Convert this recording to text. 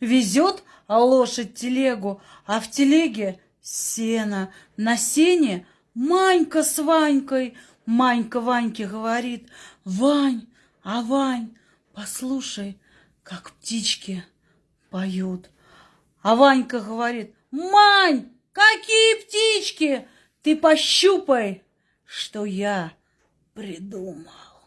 Везет а лошадь телегу, а в телеге сено. На сене Манька с Ванькой. Манька Ваньке говорит, Вань, а Вань, послушай, как птички поют. А Ванька говорит, Мань, какие птички? Ты пощупай, что я придумал.